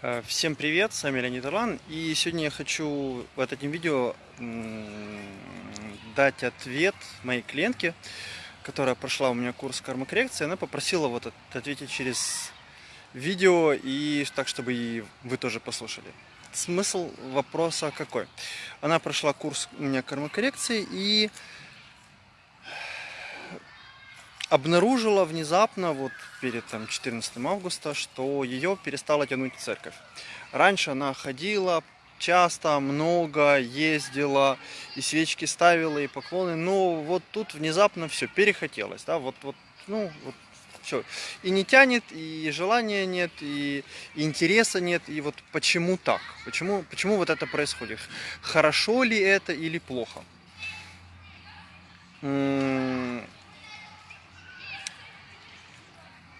Э, всем привет, с вами Леонид Орлан, и сегодня я хочу в этом видео дать ответ моей клиентке, которая прошла у меня курс кармокоррекции, она попросила вот ответить через видео, и так, чтобы и вы тоже послушали. Смысл вопроса какой? Она прошла курс у меня кармокоррекции, и обнаружила внезапно, вот перед там, 14 августа, что ее перестала тянуть церковь. Раньше она ходила часто, много ездила, и свечки ставила, и поклоны, но вот тут внезапно все перехотелось, да, вот, вот, ну, вот все. И не тянет, и желания нет, и интереса нет, и вот почему так? Почему, почему вот это происходит? Хорошо ли это или плохо?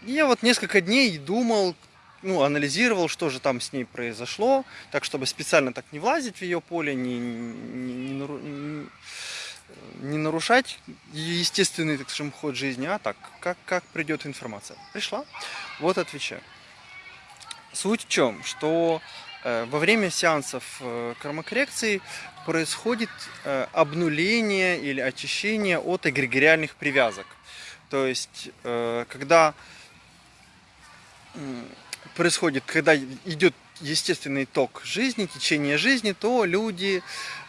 Я вот несколько дней думал, ну, анализировал, что же там с ней произошло, так, чтобы специально так не влазить в ее поле, не, не, не, не нарушать естественный, так скажем, ход жизни, а так, как, как придет информация. Пришла, вот отвечаю. Суть в чем, что э, во время сеансов э, кармокоррекции происходит э, обнуление или очищение от эгрегориальных привязок. То есть, э, когда происходит, когда идет естественный ток жизни, течение жизни, то люди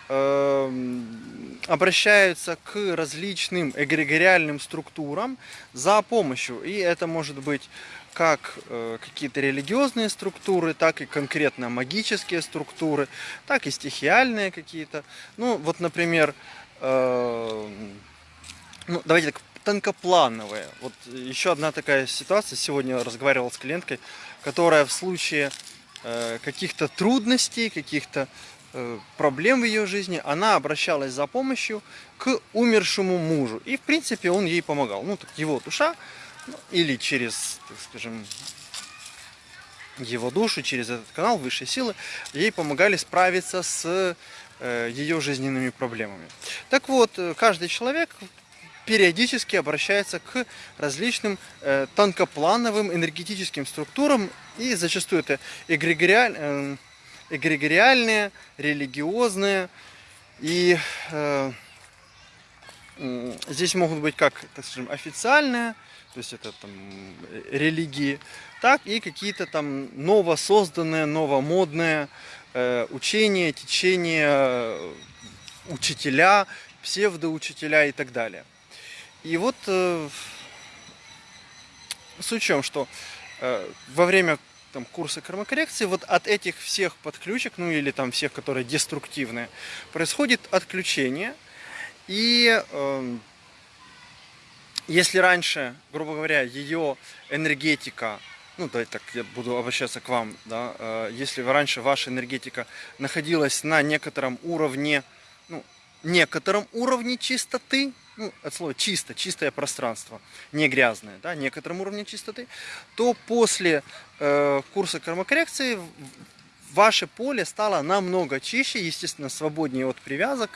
э, обращаются к различным эгрегориальным структурам за помощью. И это может быть как э, какие-то религиозные структуры, так и конкретно магические структуры, так и стихиальные какие-то. Ну, вот, например, э, ну, давайте так тонкоплановые. Вот еще одна такая ситуация. Сегодня разговаривал с клиенткой, которая в случае э, каких-то трудностей, каких-то э, проблем в ее жизни, она обращалась за помощью к умершему мужу. И, в принципе, он ей помогал. Ну, так его душа, ну, или через, так скажем, его душу, через этот канал высшей силы, ей помогали справиться с э, ее жизненными проблемами. Так вот, каждый человек периодически обращается к различным э, тонкоплановым энергетическим структурам, и зачастую это эгрегориаль, э, эгрегориальные, религиозные, и э, э, здесь могут быть как, так скажем, официальные, то есть это там религии, так и какие-то там новосозданные, новомодные э, учения, течения, э, учителя, псевдоучителя и так далее. И вот э, в чем, что э, во время там, курса кармокоррекции вот от этих всех подключек, ну или там всех, которые деструктивные, происходит отключение. И э, если раньше, грубо говоря, ее энергетика, ну давайте так, я буду обращаться к вам, да, э, если раньше ваша энергетика находилась на некотором уровне, ну, некотором уровне чистоты, ну, от слова чисто, чистое пространство, не грязное, да, некотором уровне чистоты, то после э, курса кармокоррекции ваше поле стало намного чище, естественно, свободнее от привязок,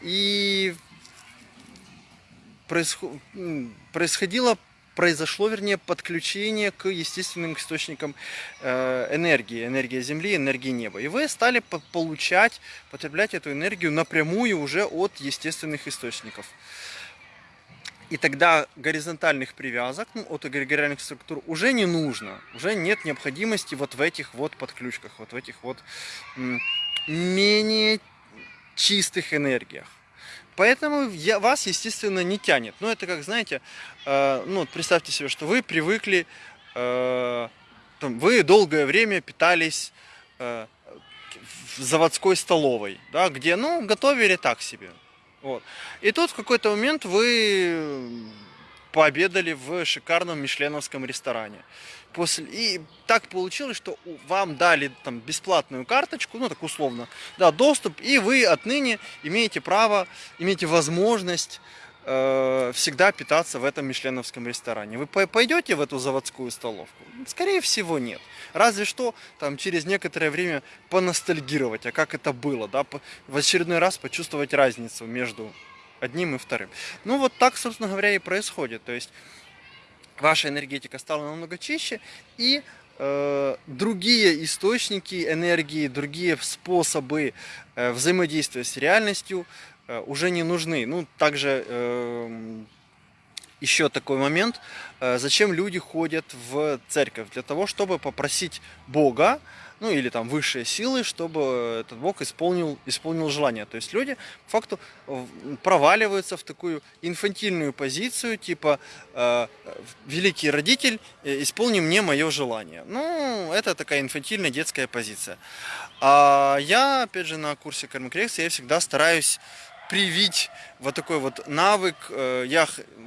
и происходило произошло, вернее, подключение к естественным источникам э, энергии, энергия Земли, энергии неба. И вы стали получать, потреблять эту энергию напрямую уже от естественных источников. И тогда горизонтальных привязок ну, от эгрегориальных структур уже не нужно. Уже нет необходимости вот в этих вот подключках, вот в этих вот менее чистых энергиях. Поэтому я, вас, естественно, не тянет. Ну, это как, знаете, э, ну, представьте себе, что вы привыкли, э, там, вы долгое время питались э, в заводской столовой, да, где, ну, готовили так себе. Вот. И тут в какой-то момент вы пообедали в шикарном мишленовском ресторане. После... И так получилось, что вам дали там бесплатную карточку, ну так условно, да, доступ, и вы отныне имеете право, имеете возможность э, всегда питаться в этом мишленовском ресторане. Вы пойдете в эту заводскую столовку? Скорее всего нет. Разве что там через некоторое время поностальгировать, а как это было, да, в очередной раз почувствовать разницу между одним и вторым. Ну вот так, собственно говоря, и происходит. То есть ваша энергетика стала намного чище, и э, другие источники энергии, другие способы э, взаимодействия с реальностью э, уже не нужны. Ну, также э, еще такой момент, э, зачем люди ходят в церковь? Для того, чтобы попросить Бога, ну или там высшие силы, чтобы этот Бог исполнил, исполнил желание. То есть люди, по факту, проваливаются в такую инфантильную позицию, типа э, «великий родитель, э, исполни мне мое желание». Ну, это такая инфантильная детская позиция. А я, опять же, на курсе кармокоррекции, я всегда стараюсь привить вот такой вот навык. Э, я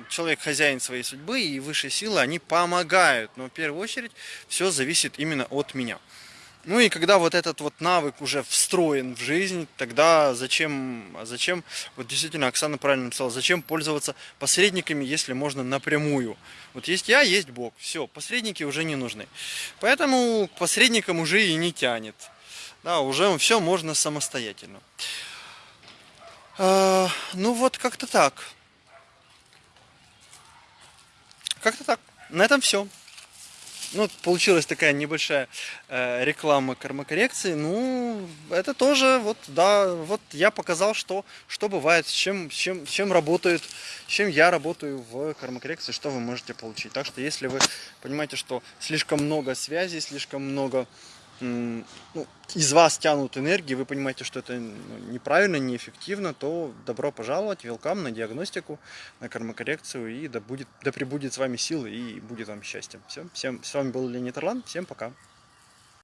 человек хозяин своей судьбы, и высшие силы, они помогают. Но в первую очередь все зависит именно от меня. Ну и когда вот этот вот навык уже встроен в жизнь, тогда зачем, зачем, вот действительно Оксана правильно написала, зачем пользоваться посредниками, если можно напрямую. Вот есть я, есть Бог, все, посредники уже не нужны. Поэтому к посредникам уже и не тянет. Да, уже все можно самостоятельно. А, ну вот как-то так. Как-то так. На этом все. Ну, получилась такая небольшая э, реклама кармокоррекции. Ну, это тоже, вот, да, вот я показал, что, что бывает, с чем, с чем, с чем работает, с чем я работаю в кармокоррекции, что вы можете получить. Так что, если вы понимаете, что слишком много связей, слишком много ну, из вас тянут энергии, вы понимаете, что это ну, неправильно, неэффективно, то добро пожаловать, велкам на диагностику, на кармокоррекцию, и да, будет, да пребудет с вами силы и будет вам счастье. Все, всем, с вами был Леонид Орлан, всем пока.